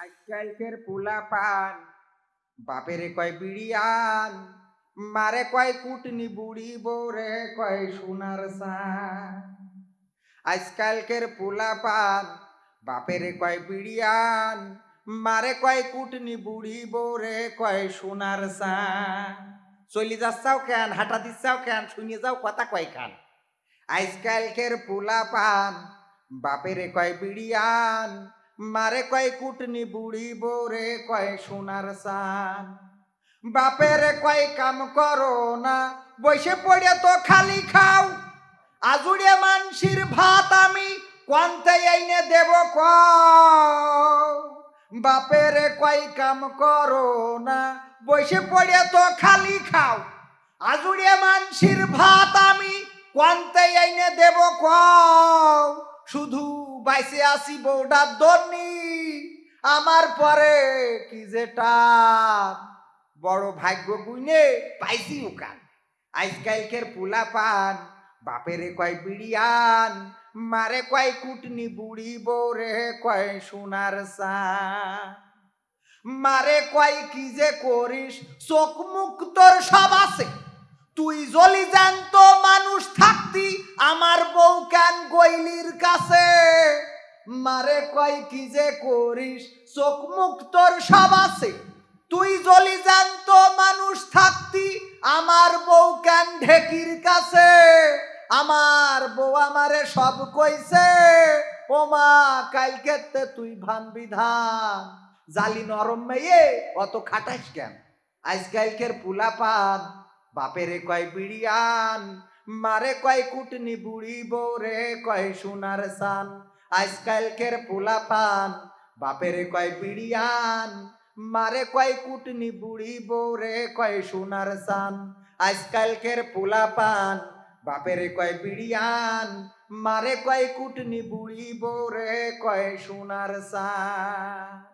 আজকালকের পোলা পান বাপেরে কয় বিড়িয়ান, মারে কয় কুটনি বুড়ি বোরে কয় সোনার সান। আজকালকের পোলা পান বাপেরে কয় বিড়িয়ান, মারে কয় কুটনি বুড়ি বোরে কয় সোনার সান। চলি যাচ্ছাও কেন, হাঁটা দিচ্ছাও কেন শুনে যাও কথা কয় খান আজকালকের পোলা পান বাপেরে কয় বিড়িয়ান মারে কয় কুটনি বুড়ি বোরে কয় সোনার সান। বাপেরে কয় কাম করো না, বসে পড়ে তো খালি খাও। আজুড়ে মানসির ভাত আমি কোনতে এনে দেব ক বাপেরে কয় কাম করো না, বসে পড়ে তো খালি খাও। আজুড়ে মানসির ভাত আমি কোনতে এনে দেব ক শুধু বাইসে আসি বৌডার দর্নি আমার পরে কি যেটা বড় ভাগ্য গুইনে পাইছি উকান। আজকালকের পোলা পান, বাপেরে কয় বিড়িয়ান মারে কয় কুটনি বুড়ি বৌরে কয় সোনার সান মারে কয় কি যে করিস, চোখ মুখ তোর সব আছে। তুই জলি জ্যান্ত মানুষ থাকতি আমার বউ কেন গইলির কাছে? মারে কয়, কি যে করিস? চোখ মুখ তোর সব আছে। তুই জলি জ্যান্ত মানুষ থাকতি, আমার বউ কেন ঢেকির কাছে? আমার বউ আমারে সব কইছে, ও মা কালকেতে তুই ভান বিধান জালি নরম মেয়ে, অত খাটাস কেন? আজকালকের পুলা পান বাপেরে কয় বিড়িয়ান মারে কয় কুটনি বুড়ি বৌরে কয় সোনার সান। আজকালকের পোলা পান বাপেরে কয় বিড়িয়ান। মারে কয় কুটনি বুড়ি বৌরে কয় সোনার সান। আজকালকের পোলা পান বাপেরে কয় বিড়িয়ান। মারে কয় কুটনি বুড়ি বৌরে কয় সোনার সান।